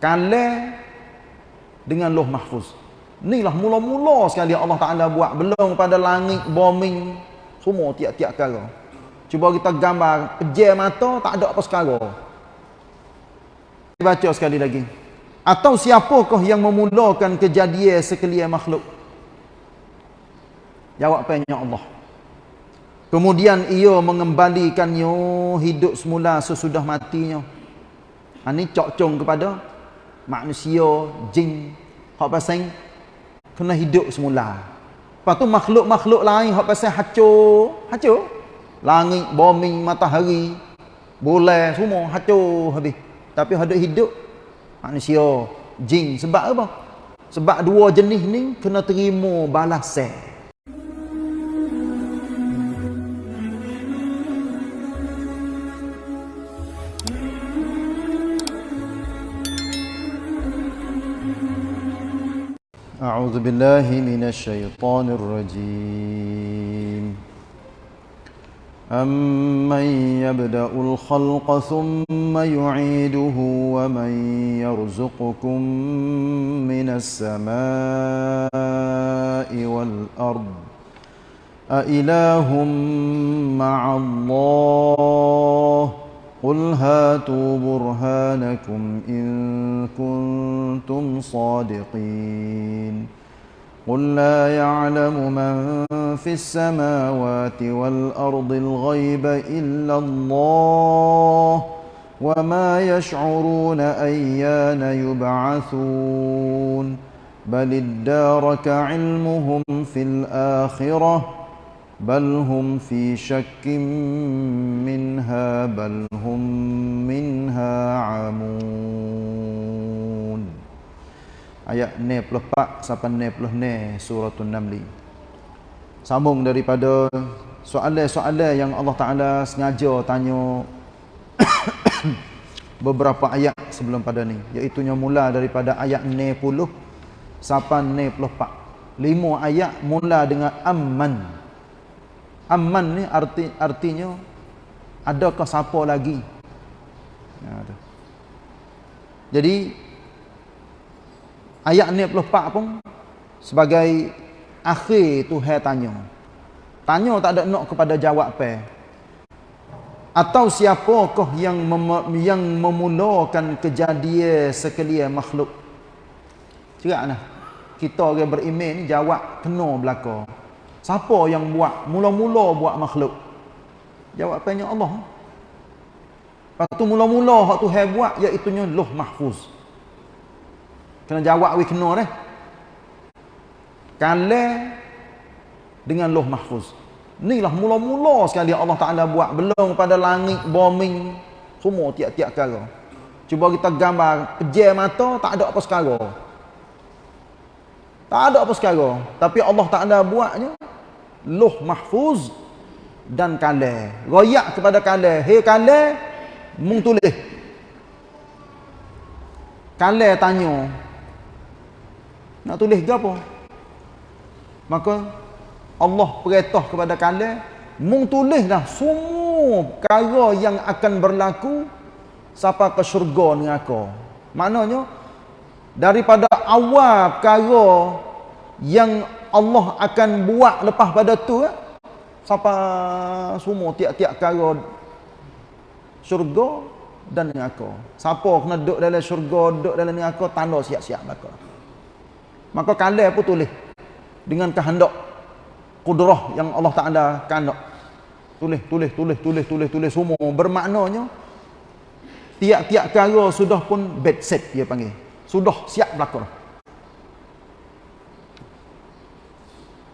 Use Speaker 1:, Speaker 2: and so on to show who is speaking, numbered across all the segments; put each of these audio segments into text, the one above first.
Speaker 1: kalah dengan loh mahfuz inilah mula-mula sekali Allah Ta'ala buat belum pada langit, bombing semua tiap-tiap kala cuba kita gambar, pejar mata tak ada apa sekala baca sekali lagi atau siapakah yang memulakan kejadian sekalian makhluk Jawab jawapannya Allah kemudian ia mengembalikannya hidup semula sesudah matinya ini ha, cokcong kepada manusia, jin, hak pasal kena hidup semula. Lepas tu makhluk-makhluk lain hak pasal hancur, hancur. Langit, bumi, matahari, bulan semua hancur habis. Tapi hak hidup manusia, jin sebab apa? Sebab dua jenis ni kena terima balasan.
Speaker 2: أعوذ بالله من الشيطان الرجيم أمن يبدأ الخلق ثم يعيده ومن يرزقكم من السماء والأرض أإله مع الله ؟ قل هاتوا برهانكم إن كنتم صادقين قل لا يعلم من في السماوات والأرض الغيب إلا الله وما يشعرون أيان يبعثون بل ادارك علمهم في الآخرة بل هم في شك منها بل هم منها عمون ayat pak sapan sampai 96 surah an-naml sambung daripada soalan-soalan yang Allah Taala
Speaker 1: sengaja tanya beberapa ayat sebelum pada ni iaitu nya mula daripada ayat 90 sampai pak lima ayat mula dengan amman Aman ni arti, artinya Adakah siapa lagi ya, Jadi Ayat ni puluh pak pun Sebagai Akhir tu hai tanya Tanya tak ada nak kepada jawab pe Atau siapakah yang mem yang memulakan kejadian sekalian makhluk Cakap lah Kita orang beriman ni jawab kena belakang Siapa yang buat? Mula-mula buat makhluk. jawab Jawapannya Allah. Lepas tu mula-mula hak tu hai buat iaitu nya Luh Mahfuz. Kena jawab we kena deh. Kale dengan Luh Mahfuz. Inilah mula-mula sekali Allah Taala buat belum pada langit, bumi, semua tiap-tiap perkara. Cuba kita gambar, pejam mata tak ada apa sekarang. Tak ada apa sekarang. Tapi Allah tak ada buatnya. Luh mahfuz dan kalah. Royak kepada kalah. Hei kalah, mung tulis. Kalah tanya. Nak tulis ke apa? Maka Allah perintah kepada kalah. Mung tulislah semua perkara yang akan berlaku. Sapa ke syurga ni aku. Maknanya, daripada awal perkara yang Allah akan buat lepas pada tu eh, siapa semua tiap-tiap perkara syurga dan neraka siapa kena duduk dalam syurga duduk dalam neraka tanda siap-siap maka maka kalah pun tulis dengan kehendak kudrah yang Allah Taala kehendak tulis tulis tulis tulis tulis tulis semua bermaknanya tiap-tiap perkara sudah pun bad set dia panggil sudah siap berlaku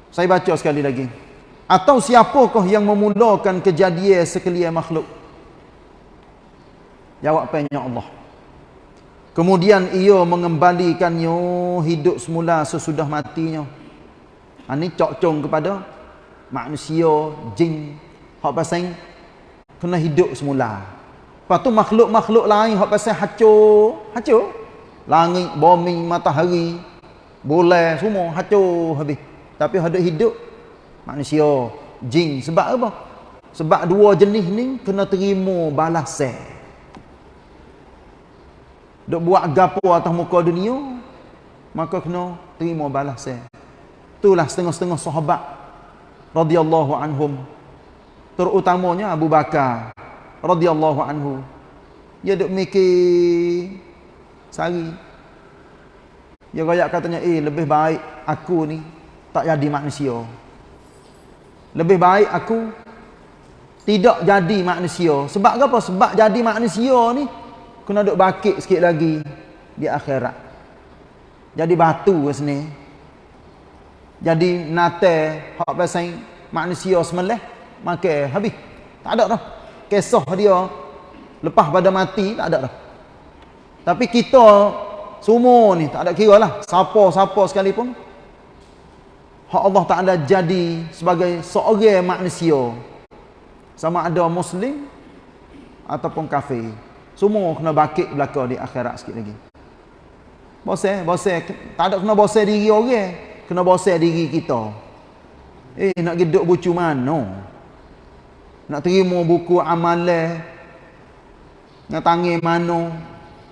Speaker 1: Saya baca sekali lagi Atau siapakah yang memulakan kejadian sekalian makhluk Jawab Jawapannya Allah Kemudian ia mengembalikannya hidup semula sesudah matinya Ini ha, cokcong kepada manusia, jin Hak pasang kena hidup semula Lepas tu makhluk-makhluk lain hak pasang hacur Hacur Langit, bumi, matahari Boleh semua hacur habis Tapi ada hidup Manusia, jin Sebab apa? Sebab dua jenis ni kena terima balasan Duk buat gapo atas muka dunia Maka kena terima balasan Itulah setengah-setengah sahabat radhiyallahu anhum Terutamanya Abu Bakar radhiyallahu anhu Dia duk mikir sehari dia rakyat katanya eh lebih baik aku ni tak jadi manusia lebih baik aku tidak jadi manusia sebab apa? sebab jadi manusia ni kena duduk bakit sikit lagi di akhirat jadi batu ke sini jadi nate hak pasang manusia semelih makan habis tak ada dah kisah dia lepas pada mati tak ada dah tapi kita semua ni tak ada kira lah. Siapa-siapa sekalipun. Hak Allah tak ada jadi sebagai seorang manusia. Sama ada Muslim ataupun kafir. Semua kena bakit belakang di akhirat sikit lagi. Bosa, bosa. Tak ada kena bosa diri orang. Kena bosa diri kita. Eh, nak hidup bucu mana? Nak terima buku amal. Nak tangi mana?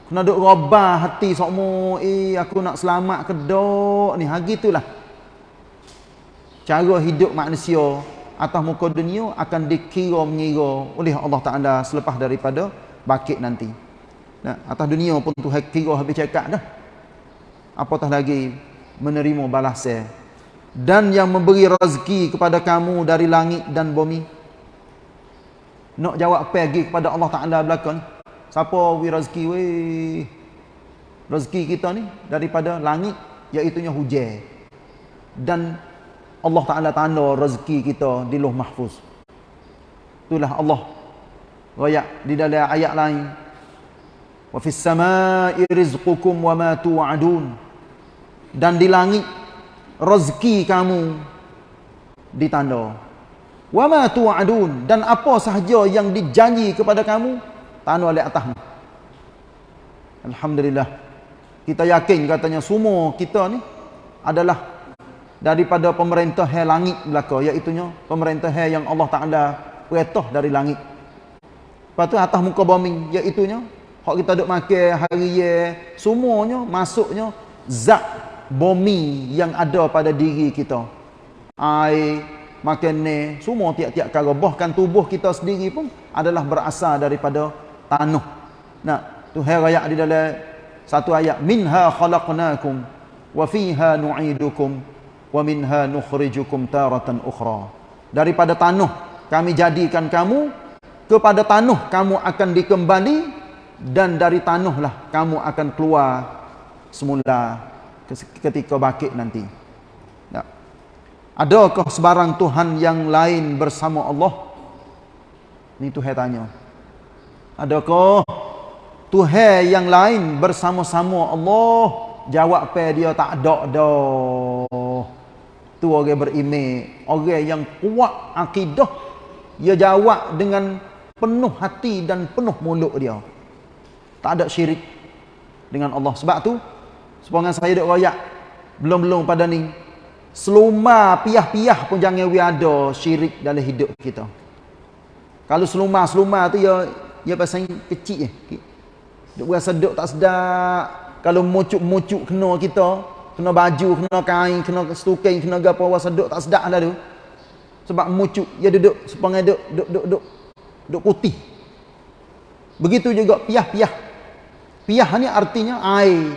Speaker 1: Kena duk robah hati sokmu. Eh, aku nak selamat ke dok ni. Hari itulah. Cara hidup manusia atas muka dunia akan dikira mengira oleh Allah Ta'ala selepas daripada bakit nanti. Nah, atas dunia pun tu kira habis cakap dah. Apatah lagi menerima balasnya. Dan yang memberi rezeki kepada kamu dari langit dan bumi. Nak jawab pergi kepada Allah Ta'ala belakang ni siapa we rezeki we rezeki kita ni daripada langit iaitu nya hujan dan Allah Taala tanda rezeki kita di Luh Mahfuz itulah Allah royak di dalam ayat lain wa fis samaa'i rizqukum wa ma tu'adun dan di langit rezeki kamu ditanda wa ma tu'adun dan apa sahaja yang dijanji kepada kamu tahan wali atas Alhamdulillah kita yakin katanya semua kita ni adalah daripada pemerintah hai langit belaka iaitu pemerintah hai yang Allah Ta'ala wetoh dari langit lepas tu atas muka bumi iaitu kalau kita duduk makan hari ye semuanya masuknya zat bomi yang ada pada diri kita air makan ni semua tiap-tiap kalau bahkan tubuh kita sendiri pun adalah berasal daripada tanah nah tuhan raya di dalam satu ayat minha khalaqnakum wa fiha nu'idukum wa minha nukhrijukum taratan ukhra daripada tanah kami jadikan kamu kepada tanah kamu akan dikembali dan dari tanahlah kamu akan keluar semula ketika bangkit nanti nah adakah sebarang tuhan yang lain bersama Allah ni tuhan tanya Adakah Tuhan yang lain bersama-sama Allah? Jawab pe dia tak ada dah. Tu orang berimej, orang yang kuat akidah dia jawab dengan penuh hati dan penuh mulut dia. Tak ada syirik dengan Allah. Sebab tu sepanjang saya dok royak belum-belum pada ni seluma piah-piah pun jangan we ada syirik dalam hidup kita. Kalau seluma-seluma tu ya ia pasang kecil je. Okay. Duk berasa duk tak sedap. Kalau mocuk-mocuk kena kita, kena baju, kena kain, kena stuking, kena gapo rasa duk tak sedap lah tu. Sebab mocuk ia duduk sepanjang duduk duduk duduk duduk duk putih. Begitu juga piah-piah. Piah ni artinya air.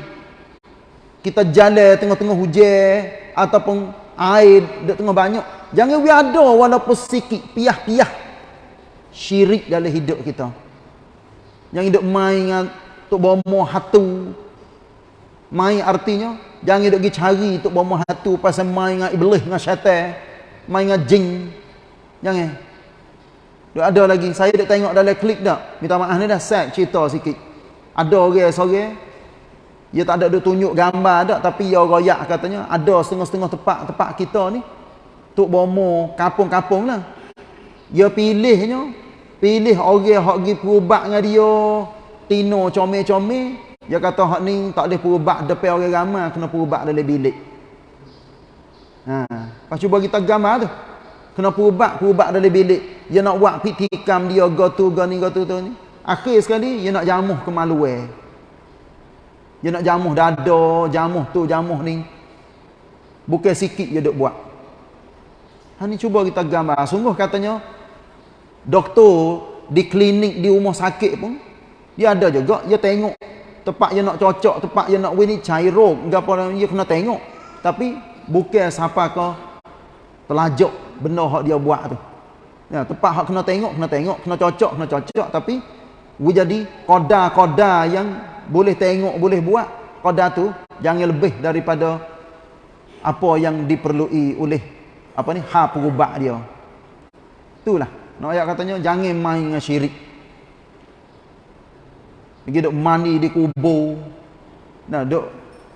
Speaker 1: Kita jalan tengah-tengah hujan ataupun air duduk tengah banyak. Jangan biar ada walaupun sikit piah-piah syirik dalam hidup kita. Jangan hidup main dengan Tok Bomoh hatu. Main artinya, jangan hidup pergi cari Tok Bomoh hatu pasal main dengan iblis, dengan syaitan, main dengan jin. Jangan. Dia ada lagi, saya dah tengok dalam klik dah. Minta maaf ni dah set cerita sikit. Ada orang sore, dia tak ada dia tunjuk gambar dah, tapi ya royak katanya, ada setengah-setengah tempat, tempat kita ni, Tok Bomoh, kampung-kampung lah. Dia pilihnya, pilih orang hak gi perubat dengan dia tino comel-comel dia kata hak ni tak boleh perubat depan orang ramai kena perubat dalam bilik ha pas cuba kita gamar lah tu kena perubat perubat dalam bilik dia nak buat pitikam dia go tu go ni go tu tu ni akhir sekali dia nak jamuh kemaluan dia nak jamuh dada jamuh tu jamuh ni bukan sikit dia duk buat ha ni cuba kita gambar lah. sungguh katanya doktor di klinik di rumah sakit pun dia ada juga dia tengok tempat dia nak cocok tempat dia nak wini cairo apa dia kena tengok tapi bukan siapa ke telajuk benda hak dia buat tu ya tempat hak kena tengok kena tengok kena cocok kena cocok tapi jadi koda-koda yang boleh tengok boleh buat koda tu jangan lebih daripada apa yang diperlui oleh apa ni ha perubat dia itulah nak ayat katanya jangan main dengan syirik. Pergi dok mandi di kubur. Nah, dok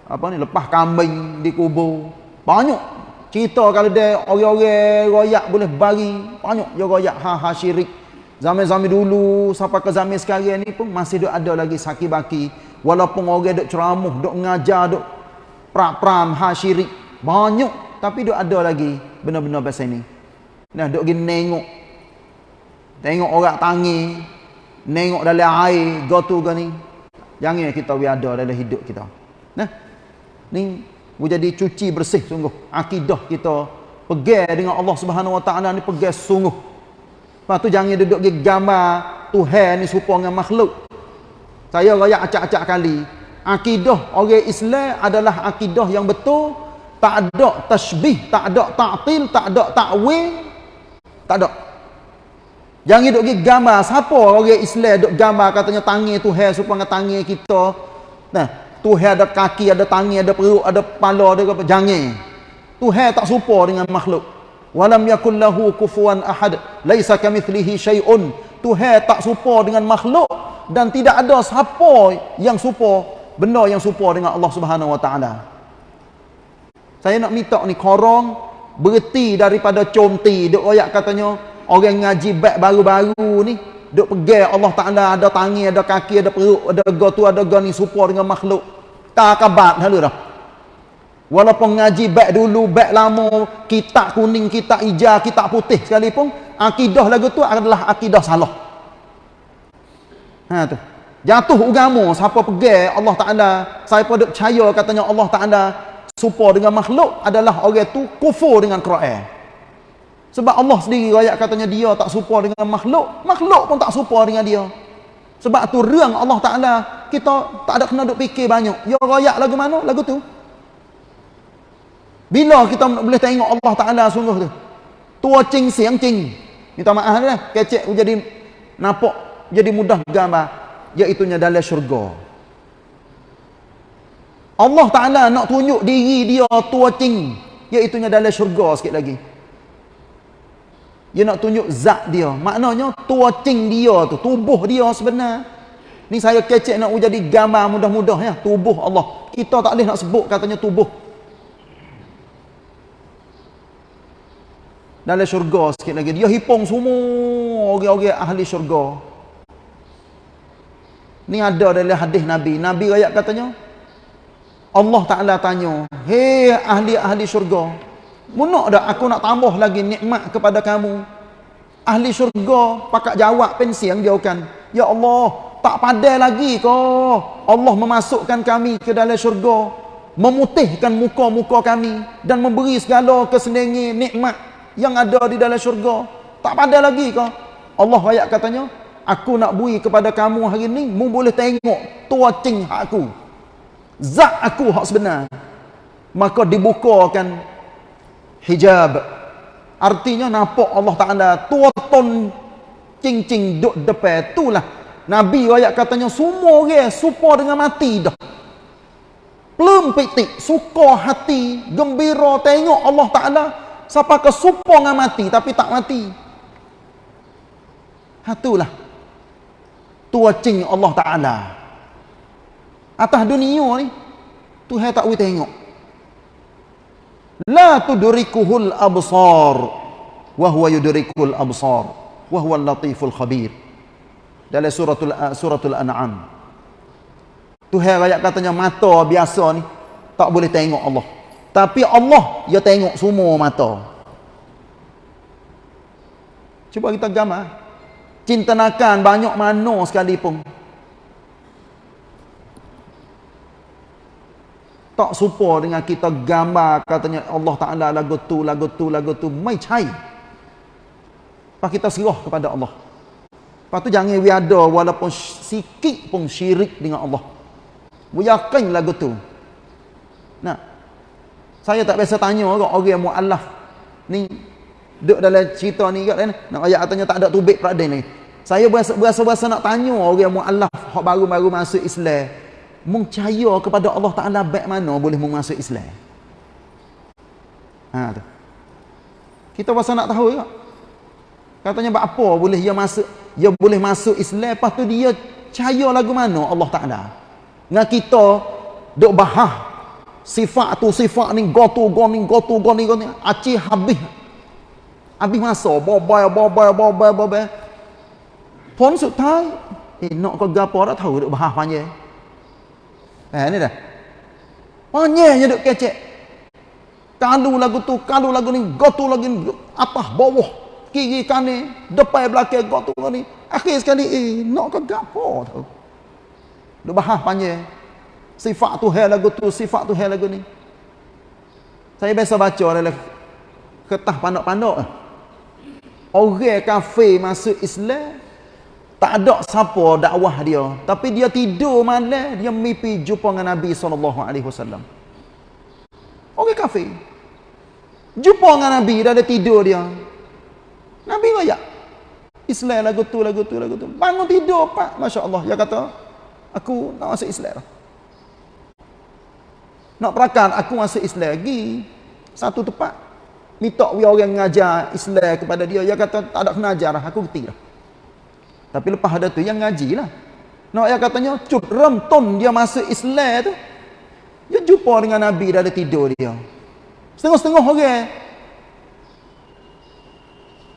Speaker 1: apa ni lepas kambing di kubur. Banyak cerita kalau dia orang-orang royak boleh bagi banyak juga royak ha ha syirik. Zaman-zaman dulu sampai ke zaman sekarang ni pun masih dok ada lagi saki baki walaupun orang dok ceramah, dok ngajar, dok pra-pram ha syirik. Banyak tapi dok ada lagi benar-benar pasal ni. Nah, dok pergi nengok Tengok orang tangi, Nengok dalam air Gotu ke ni Jangan kita ada dalam hidup kita nah? Ni Jadi cuci bersih sungguh Akidah kita pegang dengan Allah subhanahu wa ta'ala ni pegang sungguh Lepas tu jangan duduk di gambar Tuhan ni serupa dengan makhluk Saya raya acak-acak kali Akidah orang Islam adalah akidah yang betul Tak ada tashbih Tak ada ta'til Tak ada ta'wil Tak ada Jangan duduk pergi gambar. Siapa orang Islam duduk gambar katanya tangi Tuhan supaya tangi kita. Nah, Tuhan ada kaki, ada tangi, ada perut, ada kepala, ada apa. Jangan. Tuhan tak serupa dengan makhluk. Walam yakul lahu kufuan ahad. Laisa kamithlihi syai'un. Tuhan tak serupa dengan makhluk dan tidak ada siapa yang serupa benda yang serupa dengan Allah Subhanahu Wa Taala. Saya nak minta ni korong berhenti daripada comti dok royak katanya orang ngaji bab baru-baru ni duk pegang Allah Taala ada tangi ada kaki ada perut ada go tu ada go ni serupa dengan makhluk tak kabat halu dah walaupun ngaji bab dulu bab lama kitab kuning kitab hijau kitab putih sekalipun akidah lagu tu adalah akidah salah ha tu jatuh agama siapa pegang Allah Taala siapa duk percaya katanya Allah Taala serupa dengan makhluk adalah orang tu kufur dengan Quran sebab Allah sendiri rakyat katanya dia tak serupa dengan makhluk, makhluk pun tak serupa dengan dia. Sebab tu reng Allah Ta'ala, kita tak ada kena duk fikir banyak. Ya rakyat lagu mana? Lagu tu. Bila kita boleh tengok Allah Ta'ala sungguh tu? Tua cing siang cing. Minta maaf lah, kecek jadi nampak, jadi mudah gambar. Iaitunya dalam syurga. Allah Ta'ala nak tunjuk diri dia tua cing. Iaitunya dalam syurga sikit lagi. Dia nak tunjuk zat dia. Maknanya tuacing dia tu, tubuh dia sebenar. Ni saya kecek nak jadi gambar mudah-mudah ya, tubuh Allah. Kita tak boleh nak sebut katanya tubuh. Dalam syurga sikit lagi. Dia hipong semua orang-orang ahli syurga. Ni ada dalam hadis Nabi. Nabi rakyat katanya, Allah Ta'ala tanya, Hei ahli-ahli syurga, Munak dah aku nak tambah lagi nikmat kepada kamu. Ahli syurga pakak jawab pensiang yang dia kan. Ya Allah, tak padai lagi ko. Allah memasukkan kami ke dalam syurga. Memutihkan muka-muka kami. Dan memberi segala kesenangan nikmat yang ada di dalam syurga. Tak padai lagi ko. Allah ayat katanya, aku nak bui kepada kamu hari ini, mu boleh tengok tua cing aku, zak aku hak sebenar. Maka dibukakan hijab artinya nampak Allah Taala tuaton cincin duk depan itulah nabi wayak katanya semua orang serupa dengan mati dah belum pitik, suka hati gembira tengok Allah Taala siapa ke serupa dengan mati tapi tak mati hatulah tuacing Allah Taala atas dunia ni tu hai tak boleh tengok la tudrikuhul absar wa huwa yudrikul absar wa huwa latiful khabir dalam suratul eh, suratul an'am Tuhan ayat katanya mata biasa ni tak boleh tengok Allah tapi Allah dia tengok semua mata cuba kita gamah cintanakan banyak mano sekali pun tak serupa dengan kita gambar katanya Allah Ta'ala lagu tu, lagu tu, lagu tu. Mai cai. Lepas kita serah kepada Allah. Lepas tu jangan wiada walaupun sikit pun syirik dengan Allah. Yakin lagu tu. Nah, saya tak biasa tanya orang, orang yang mu'alaf ni duduk dalam cerita ni kat ni nak ayat katanya tak ada tubik peradain lagi saya berasa-berasa nak tanya orang yang mu'alaf yang baru-baru masuk Islam mengcaya kepada Allah Ta'ala baik mana boleh menguasai Islam ha, tu. kita pasal nak tahu juga katanya buat apa boleh dia masuk dia boleh masuk Islam lepas tu dia caya lagu mana Allah Ta'ala dengan kita duk bahah sifat tu sifat ni gotu goni gotu goni goni aci habis habis masa bobay bobay bobay bobay pon sutai eh nak kau gapa dah tahu duk bahah panjang Eh, ni dah. Panjangnya duk kecek. Kalu lagu tu, kalu lagu ni, gotu lagu ni, apa, bawah, kiri kanan, depan belakang, gotu lagu ni. Akhir sekali, eh, nak ke gapo tu. Duk bahas panjang. Sifat tu hai lagu tu, sifat tu hai lagu ni. Saya biasa baca dalam kertas pandok-pandok. Orang kafir masuk Islam, tak ada siapa dakwah dia. Tapi dia tidur malam, dia mimpi jumpa dengan Nabi SAW. Okey kafe, Jumpa dengan Nabi, dah ada tidur dia. Nabi raya. Islam lagu tu, lagu tu, lagu tu. Bangun tidur, Pak. Masya Allah. Dia kata, aku nak masuk Islam. Nak perakan, aku masuk Islam lagi. Satu tempat. Minta orang yang mengajar Islam kepada dia. Dia kata, tak ada kena ajar. Lah. Aku kerti lah. Tapi lepas ada tu yang ngajilah. Nak ayah katanya, "Cuk, remton dia masuk Islam tu." Dia jumpa dengan Nabi dah ada tidur dia. Setengah-setengah orang. okay.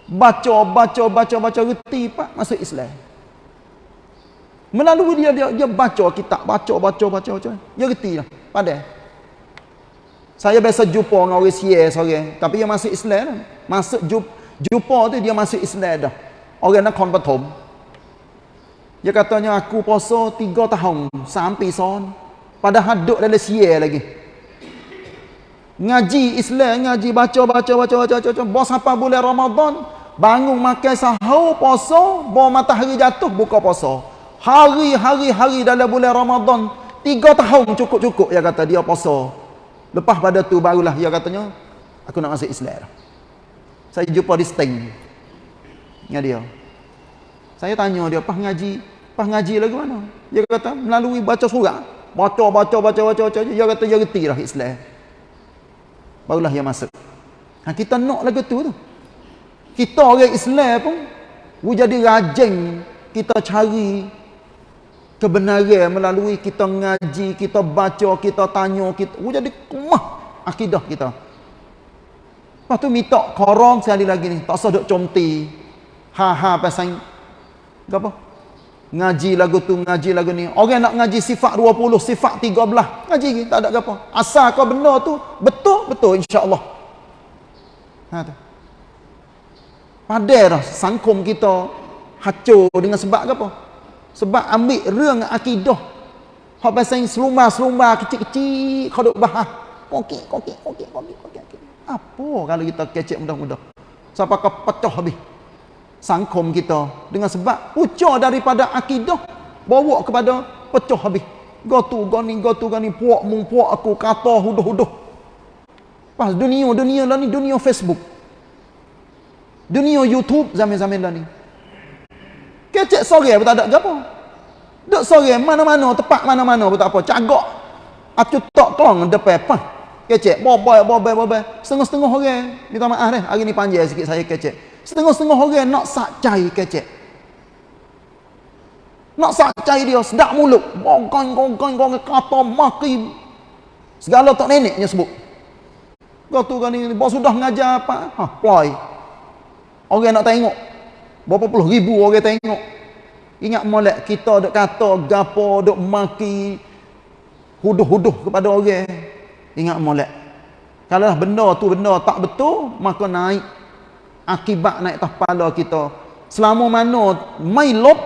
Speaker 1: Baca, baca, baca, baca reti pak masuk Islam. Melalui dia dia dia baca kitab, baca, baca, baca, baca. Dia retilah. Padah. Saya biasa jumpa dengan orang Sia seorang, tapi dia masuk Islam. Masuk jumpa tu dia masuk Islam dah. Orang nak konvertom. Dia katanya aku puasa tiga tahun sampai son. Padahal duduk dalam siya lagi. Ngaji Islam, ngaji baca, baca, baca, baca, baca. Bos apa boleh Ramadan? Bangun makan sahur puasa, bawa matahari jatuh buka puasa. Hari-hari-hari dalam bulan Ramadan, tiga tahun cukup-cukup, dia kata dia puasa. Lepas pada tu barulah dia katanya, aku nak masuk Islam. Saya jumpa di steng. Dengan dia. Saya tanya dia, pas ngaji, Lepas ngaji lagi mana? Dia kata melalui baca surat. Baca, baca, baca, baca, baca. Dia kata dia reti lah Islam. Barulah dia masuk. Ha, kita nak lagi tu tu. Kita orang Islam pun, we jadi rajin kita cari kebenaran melalui kita ngaji, kita baca, kita tanya, kita we jadi kumah akidah kita. Lepas tu minta korong sekali lagi ni. Tak sah duk comti. Ha ha pasang. Gapa? ngaji lagu tu, ngaji lagu ni. Orang nak ngaji sifat 20, sifat 13. Ngaji lagi, tak ada apa. Asal kau benda tu, betul, betul insyaAllah. Ha, Padahal dah sangkum kita hacur dengan sebab apa? Sebab ambil reng akidah. Kau pasang selumah-selumah kecil-kecil, kau duk bahas. Koki, koki, koki, koki, koki, koki. Apa kalau kita kecek mudah-mudah? Sampai kau pecah habis. Sangkom kita dengan sebab pucar daripada akidah bawa kepada pecah habis gotu goni gotu goni puak mung puak aku kata huduh-huduh pas dunia dunia lah ni dunia Facebook dunia YouTube zaman-zaman lah ni kecek sore pun tak ada apa duk sore mana-mana tepat mana-mana pun tak apa cagak aku tak kong depan pah kecek bobay bobay bobay setengah-setengah orang minta maaf deh hari ni panjang sikit saya kecek Setengah-setengah orang nak sakcai kecek. Nak sakcai dia sedap mulut. Gogong, gogong, gogong, kata, maki. Segala tak neneknya sebut. Kau tu kan ini, bos sudah ngajar apa? Ha, ploy. Orang nak tengok. Berapa puluh ribu orang tengok. Ingat molek kita dok kata, gapo, dok maki. Huduh-huduh kepada orang. Ingat molek. Kalau benda tu benda tak betul, maka naik akibat naik atas kepala kita selama mana mailop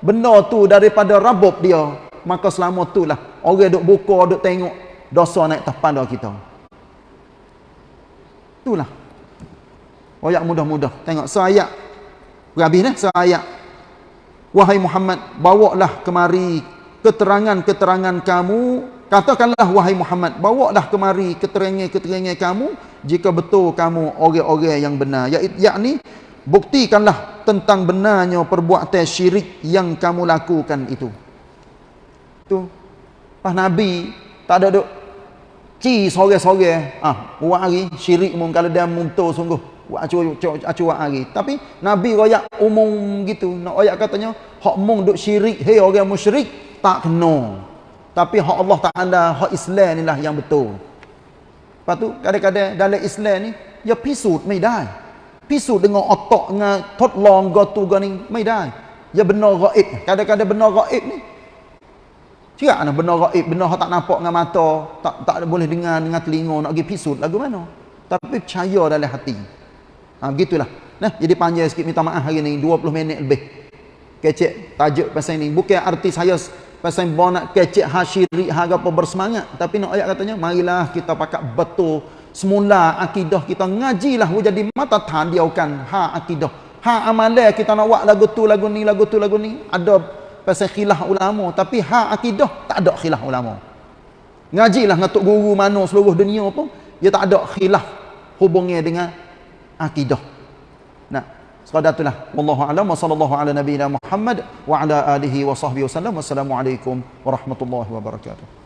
Speaker 1: benda tu daripada rabob dia maka selama itulah orang duk buka duk tengok dosa naik atas kepala kita itulah ayat mudah-mudah tengok seayat habis dah seayat wahai Muhammad bawalah kemari keterangan-keterangan kamu katakanlah wahai Muhammad bawalah kemari keterangan-keterangan kamu jika betul kamu orang-orang yang benar ya- yakni buktikanlah tentang benarnya perbuatan syirik yang kamu lakukan itu tu pas nabi tak ada dok. ci sore-sore ah buat hari syirik mun kalau dia muntuh sungguh buat acu acu, acu hari tapi nabi royak umum gitu nak royak katanya hak mung dok syirik hei orang musyrik tak kena tapi hak Allah Taala hak Islam inilah yang betul Lepas tu kadang-kadang dalam Islam ni dia pisut ไม่ได้ pisut dengan otak dengan ทดลองกตุกันนี่ไม่ได้ ia benar gaib. Kadang-kadang benar gaib ni. Cik ana lah benar gaib, benar hak tak nampak dengan mata, tak tak boleh dengar dengan telinga nak pergi pisut lagu mana. Tapi percaya dalam hati. Ha gitulah. Nah, jadi panjang sikit minta maaf hari ni 20 minit lebih. Kecek tajuk pasal ini. Bukan arti saya pasal bawa nak kecik hasyiri harga apa bersemangat tapi nak ayat katanya marilah kita pakat betul semula akidah kita ngajilah wujud di mata tadiaukan ha akidah ha amalan kita nak buat lagu tu lagu ni lagu tu lagu ni ada pasal khilaf ulama tapi ha akidah tak ada khilaf ulama ngajilah ngatuk guru mana seluruh dunia pun dia tak ada khilaf hubungnya dengan akidah صداتنا والله أعلم وصلى الله على نبينا محمد وعلى آله وصحبه وسلم والسلام عليكم ورحمة الله وبركاته